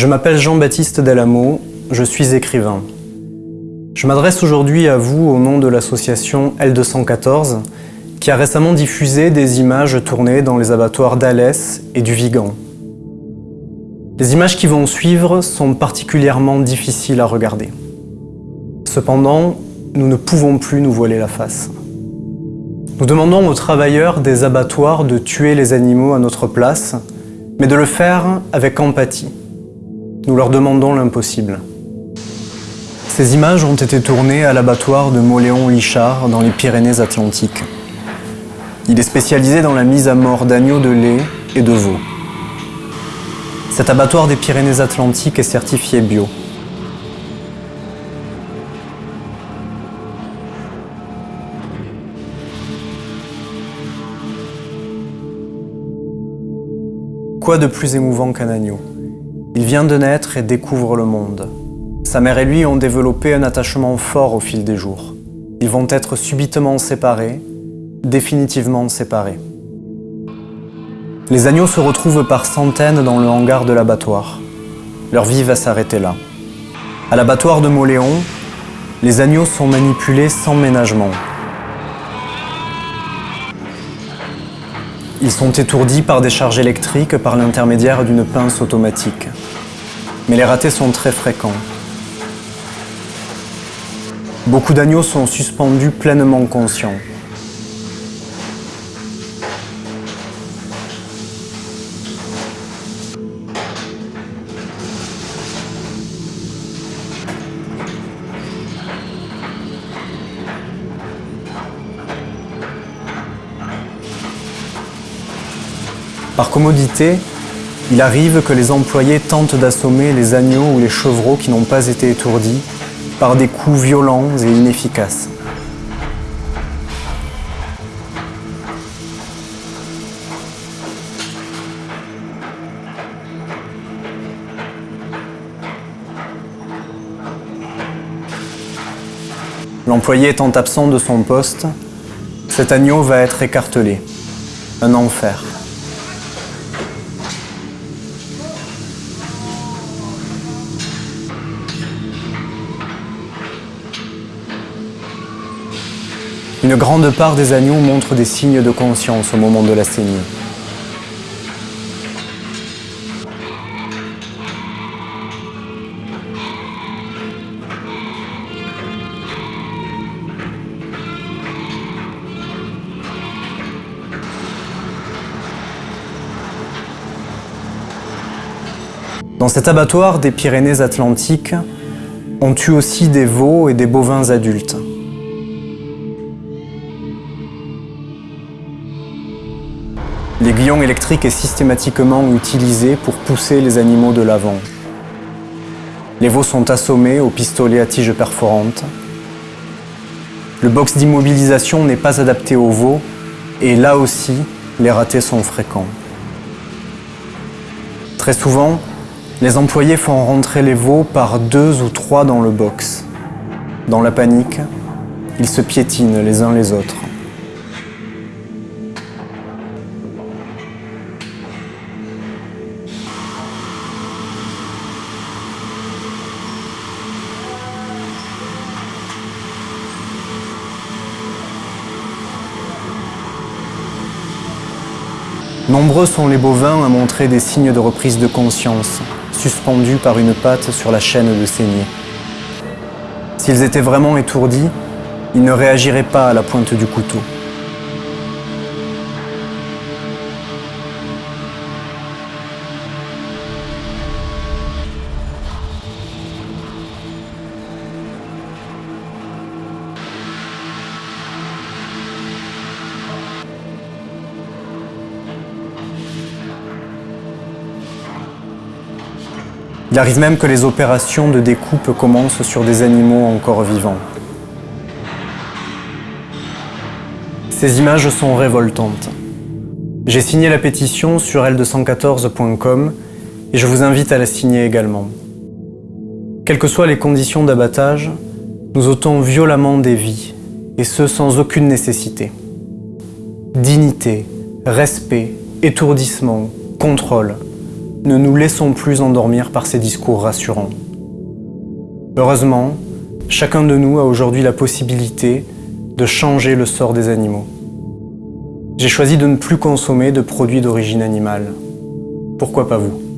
Je m'appelle Jean-Baptiste Delamo, je suis écrivain. Je m'adresse aujourd'hui à vous au nom de l'association L214 qui a récemment diffusé des images tournées dans les abattoirs d'Alès et du Vigan. Les images qui vont suivre sont particulièrement difficiles à regarder. Cependant, nous ne pouvons plus nous voiler la face. Nous demandons aux travailleurs des abattoirs de tuer les animaux à notre place, mais de le faire avec empathie. Nous leur demandons l'impossible. Ces images ont été tournées à l'abattoir de Moléon-Lichard dans les Pyrénées-Atlantiques. Il est spécialisé dans la mise à mort d'agneaux de lait et de veaux. Cet abattoir des Pyrénées-Atlantiques est certifié bio. Quoi de plus émouvant qu'un agneau? Il vient de naître et découvre le monde. Sa mère et lui ont développé un attachement fort au fil des jours. Ils vont être subitement séparés, définitivement séparés. Les agneaux se retrouvent par centaines dans le hangar de l'abattoir. Leur vie va s'arrêter là. À l'abattoir de Moléon, les agneaux sont manipulés sans ménagement. Ils sont étourdis par des charges électriques par l'intermédiaire d'une pince automatique. Mais les ratés sont très fréquents. Beaucoup d'agneaux sont suspendus pleinement conscients. Par commodité, il arrive que les employés tentent d'assommer les agneaux ou les chevreaux qui n'ont pas été étourdis par des coups violents et inefficaces. L'employé étant absent de son poste, cet agneau va être écartelé. Un enfer. Une grande part des agneaux montrent des signes de conscience au moment de la saignée. Dans cet abattoir des Pyrénées-Atlantiques, on tue aussi des veaux et des bovins adultes. L'aiguillon électrique est systématiquement utilisé pour pousser les animaux de l'avant. Les veaux sont assommés au pistolet à tige perforante. Le box d'immobilisation n'est pas adapté aux veaux et là aussi, les ratés sont fréquents. Très souvent, les employés font rentrer les veaux par deux ou trois dans le box. Dans la panique, ils se piétinent les uns les autres. Nombreux sont les bovins à montrer des signes de reprise de conscience, suspendus par une patte sur la chaîne de saignée. S'ils étaient vraiment étourdis, ils ne réagiraient pas à la pointe du couteau. Il arrive même que les opérations de découpe commencent sur des animaux encore vivants. Ces images sont révoltantes. J'ai signé la pétition sur l214.com et je vous invite à la signer également. Quelles que soient les conditions d'abattage, nous ôtons violemment des vies, et ce sans aucune nécessité. Dignité, respect, étourdissement, contrôle, ne nous laissons plus endormir par ces discours rassurants. Heureusement, chacun de nous a aujourd'hui la possibilité de changer le sort des animaux. J'ai choisi de ne plus consommer de produits d'origine animale. Pourquoi pas vous?